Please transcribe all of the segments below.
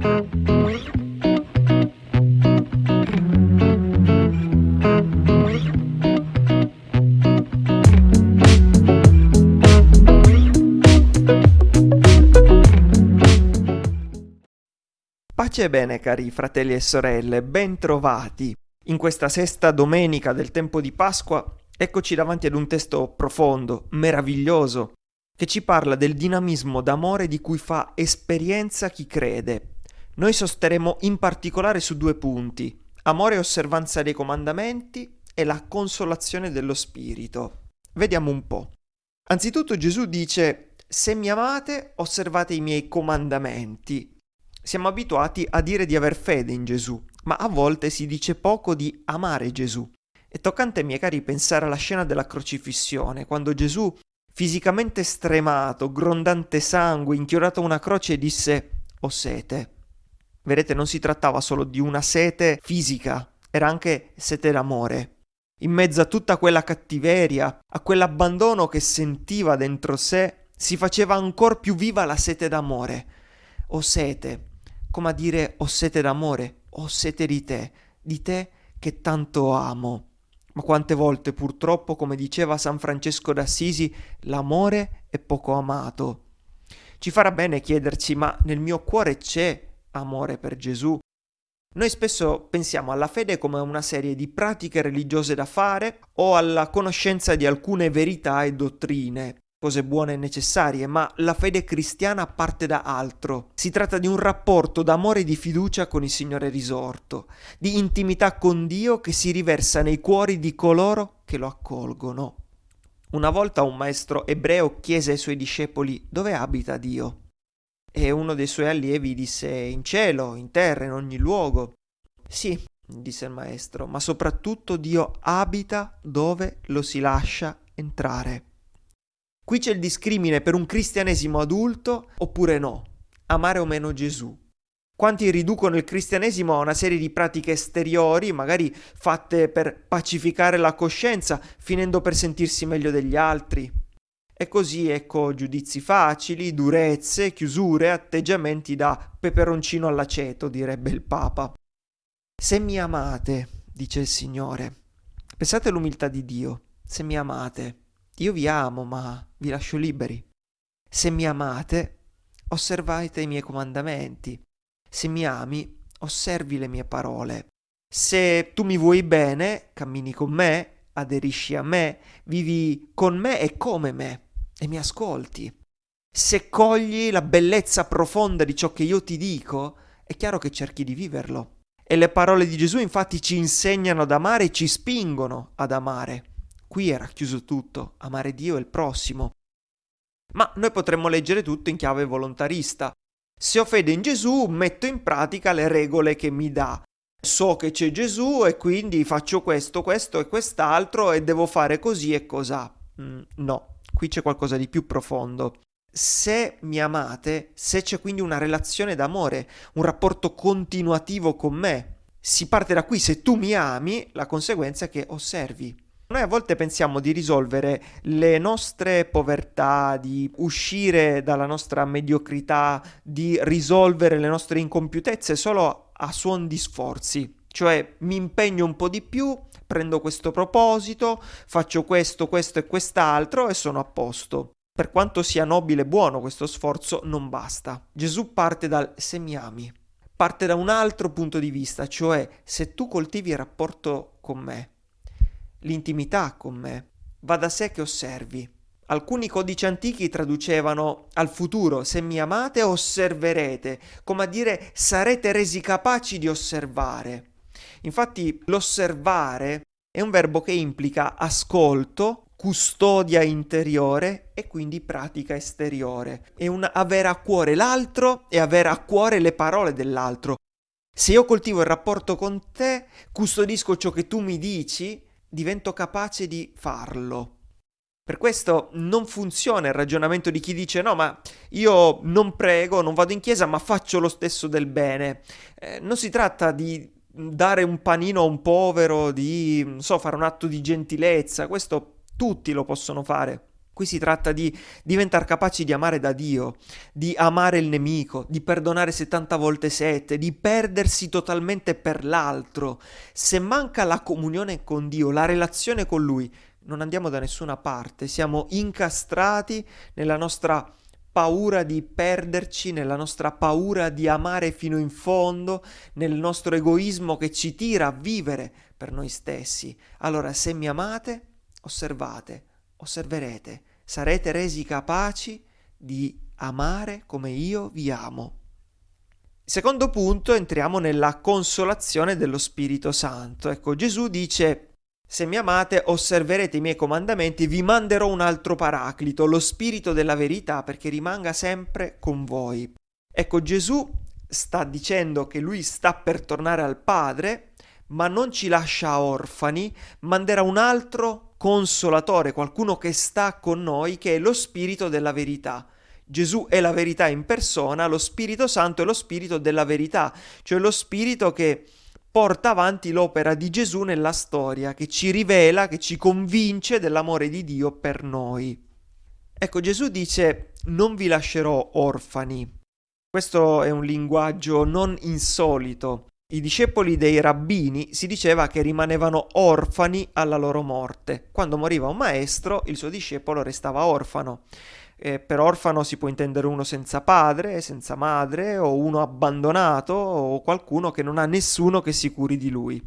Pace e bene cari fratelli e sorelle, ben trovati. In questa sesta domenica del tempo di Pasqua, eccoci davanti ad un testo profondo, meraviglioso, che ci parla del dinamismo d'amore di cui fa esperienza chi crede. Noi sosteremo in particolare su due punti, amore e osservanza dei comandamenti e la consolazione dello Spirito. Vediamo un po'. Anzitutto Gesù dice, se mi amate, osservate i miei comandamenti. Siamo abituati a dire di aver fede in Gesù, ma a volte si dice poco di amare Gesù. È toccante, miei cari, pensare alla scena della crocifissione, quando Gesù, fisicamente stremato, grondante sangue, inchiodato a una croce, disse ho sete. Vedete, non si trattava solo di una sete fisica, era anche sete d'amore. In mezzo a tutta quella cattiveria, a quell'abbandono che sentiva dentro sé, si faceva ancora più viva la sete d'amore. Ho sete, come a dire ho sete d'amore, ho sete di te, di te che tanto amo. Ma quante volte purtroppo, come diceva San Francesco d'Assisi, l'amore è poco amato. Ci farà bene chiederci, ma nel mio cuore c'è amore per Gesù? Noi spesso pensiamo alla fede come una serie di pratiche religiose da fare o alla conoscenza di alcune verità e dottrine cose buone e necessarie, ma la fede cristiana parte da altro. Si tratta di un rapporto d'amore e di fiducia con il Signore risorto, di intimità con Dio che si riversa nei cuori di coloro che lo accolgono. Una volta un maestro ebreo chiese ai suoi discepoli dove abita Dio. E uno dei suoi allievi disse in cielo, in terra, in ogni luogo. Sì, disse il maestro, ma soprattutto Dio abita dove lo si lascia entrare. Qui c'è il discrimine per un cristianesimo adulto oppure no, amare o meno Gesù. Quanti riducono il cristianesimo a una serie di pratiche esteriori, magari fatte per pacificare la coscienza, finendo per sentirsi meglio degli altri. E così ecco giudizi facili, durezze, chiusure, atteggiamenti da peperoncino all'aceto, direbbe il Papa. Se mi amate, dice il Signore, pensate all'umiltà di Dio, se mi amate, io vi amo, ma vi lascio liberi. Se mi amate, osservate i miei comandamenti. Se mi ami, osservi le mie parole. Se tu mi vuoi bene, cammini con me, aderisci a me, vivi con me e come me, e mi ascolti. Se cogli la bellezza profonda di ciò che io ti dico, è chiaro che cerchi di viverlo. E le parole di Gesù infatti ci insegnano ad amare e ci spingono ad amare. Qui è racchiuso tutto, amare Dio e il prossimo. Ma noi potremmo leggere tutto in chiave volontarista. Se ho fede in Gesù, metto in pratica le regole che mi dà. So che c'è Gesù e quindi faccio questo, questo e quest'altro e devo fare così e cos'ha. Mm, no, qui c'è qualcosa di più profondo. Se mi amate, se c'è quindi una relazione d'amore, un rapporto continuativo con me, si parte da qui, se tu mi ami, la conseguenza è che osservi. Noi a volte pensiamo di risolvere le nostre povertà, di uscire dalla nostra mediocrità, di risolvere le nostre incompiutezze solo a suon di sforzi. Cioè mi impegno un po' di più, prendo questo proposito, faccio questo, questo e quest'altro e sono a posto. Per quanto sia nobile e buono questo sforzo, non basta. Gesù parte dal se mi ami, parte da un altro punto di vista, cioè se tu coltivi il rapporto con me, l'intimità con me. Va da sé che osservi. Alcuni codici antichi traducevano al futuro se mi amate osserverete, come a dire sarete resi capaci di osservare. Infatti l'osservare è un verbo che implica ascolto, custodia interiore e quindi pratica esteriore. È un avere a cuore l'altro e avere a cuore le parole dell'altro. Se io coltivo il rapporto con te, custodisco ciò che tu mi dici divento capace di farlo. Per questo non funziona il ragionamento di chi dice no, ma io non prego, non vado in chiesa, ma faccio lo stesso del bene. Eh, non si tratta di dare un panino a un povero, di, so, fare un atto di gentilezza, questo tutti lo possono fare. Qui si tratta di diventare capaci di amare da Dio, di amare il nemico, di perdonare 70 volte 7, di perdersi totalmente per l'altro. Se manca la comunione con Dio, la relazione con Lui, non andiamo da nessuna parte, siamo incastrati nella nostra paura di perderci, nella nostra paura di amare fino in fondo, nel nostro egoismo che ci tira a vivere per noi stessi. Allora, se mi amate, osservate, osserverete, sarete resi capaci di amare come io vi amo. Secondo punto, entriamo nella consolazione dello Spirito Santo. Ecco, Gesù dice se mi amate, osserverete i miei comandamenti, vi manderò un altro paraclito, lo spirito della verità, perché rimanga sempre con voi. Ecco, Gesù sta dicendo che lui sta per tornare al Padre, ma non ci lascia orfani, manderà un altro consolatore, qualcuno che sta con noi, che è lo spirito della verità. Gesù è la verità in persona, lo Spirito Santo è lo spirito della verità, cioè lo spirito che porta avanti l'opera di Gesù nella storia, che ci rivela, che ci convince dell'amore di Dio per noi. Ecco, Gesù dice non vi lascerò orfani. Questo è un linguaggio non insolito. I discepoli dei rabbini si diceva che rimanevano orfani alla loro morte. Quando moriva un maestro, il suo discepolo restava orfano. Eh, per orfano si può intendere uno senza padre, senza madre, o uno abbandonato, o qualcuno che non ha nessuno che si curi di lui.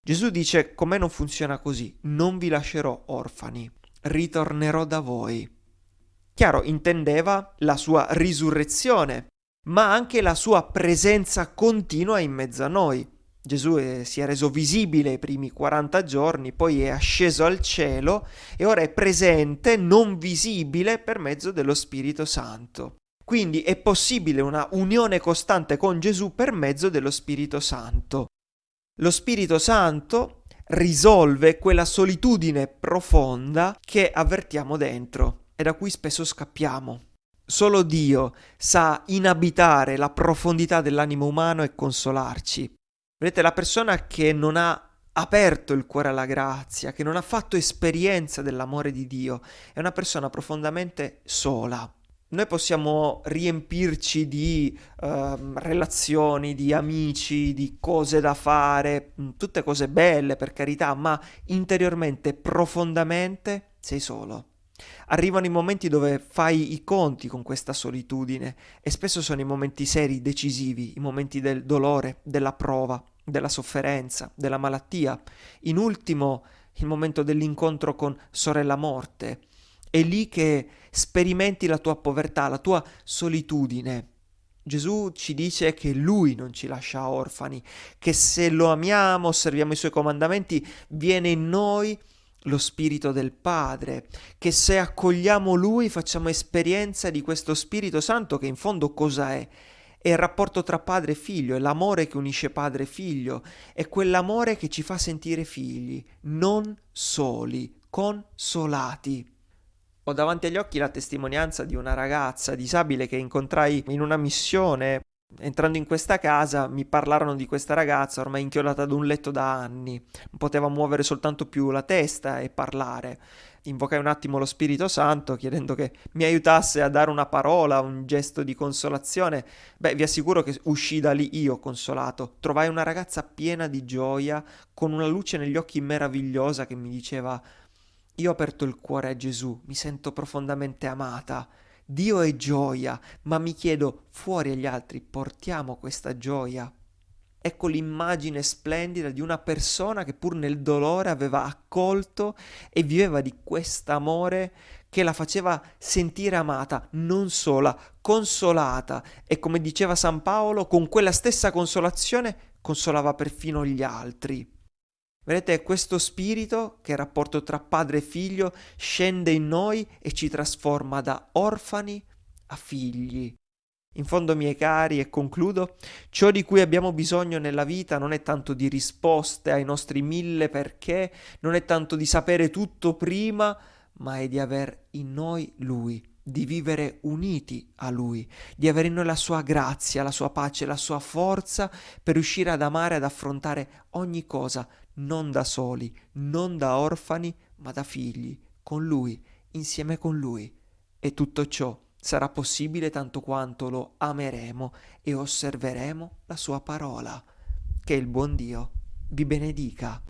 Gesù dice, con me non funziona così, non vi lascerò orfani, ritornerò da voi. Chiaro, intendeva la sua risurrezione, ma anche la sua presenza continua in mezzo a noi. Gesù è, si è reso visibile i primi 40 giorni, poi è asceso al cielo e ora è presente, non visibile, per mezzo dello Spirito Santo. Quindi è possibile una unione costante con Gesù per mezzo dello Spirito Santo. Lo Spirito Santo risolve quella solitudine profonda che avvertiamo dentro e da cui spesso scappiamo. Solo Dio sa inabitare la profondità dell'animo umano e consolarci. Vedete, la persona che non ha aperto il cuore alla grazia, che non ha fatto esperienza dell'amore di Dio, è una persona profondamente sola. Noi possiamo riempirci di uh, relazioni, di amici, di cose da fare, mm, tutte cose belle per carità, ma interiormente, profondamente sei solo. Arrivano i momenti dove fai i conti con questa solitudine e spesso sono i momenti seri, decisivi, i momenti del dolore, della prova, della sofferenza, della malattia. In ultimo, il momento dell'incontro con sorella morte. È lì che sperimenti la tua povertà, la tua solitudine. Gesù ci dice che Lui non ci lascia orfani, che se lo amiamo, osserviamo i Suoi comandamenti, viene in noi lo Spirito del Padre, che se accogliamo Lui facciamo esperienza di questo Spirito Santo che in fondo cosa è? È il rapporto tra padre e figlio, è l'amore che unisce padre e figlio, è quell'amore che ci fa sentire figli, non soli, consolati. Ho davanti agli occhi la testimonianza di una ragazza disabile che incontrai in una missione Entrando in questa casa mi parlarono di questa ragazza ormai inchiodata ad un letto da anni, poteva muovere soltanto più la testa e parlare. Invocai un attimo lo Spirito Santo chiedendo che mi aiutasse a dare una parola, un gesto di consolazione. Beh, vi assicuro che uscì da lì io consolato. Trovai una ragazza piena di gioia, con una luce negli occhi meravigliosa che mi diceva Io ho aperto il cuore a Gesù, mi sento profondamente amata. Dio è gioia, ma mi chiedo, fuori agli altri portiamo questa gioia? Ecco l'immagine splendida di una persona che pur nel dolore aveva accolto e viveva di quest'amore che la faceva sentire amata, non sola, consolata e come diceva San Paolo, con quella stessa consolazione consolava perfino gli altri. Vedete, questo spirito, che è il rapporto tra padre e figlio, scende in noi e ci trasforma da orfani a figli. In fondo, miei cari, e concludo, ciò di cui abbiamo bisogno nella vita non è tanto di risposte ai nostri mille perché, non è tanto di sapere tutto prima, ma è di aver in noi Lui, di vivere uniti a Lui, di avere in noi la sua grazia, la sua pace, la sua forza per riuscire ad amare ad affrontare ogni cosa non da soli, non da orfani, ma da figli, con Lui, insieme con Lui. E tutto ciò sarà possibile tanto quanto lo ameremo e osserveremo la sua parola. Che il buon Dio vi benedica.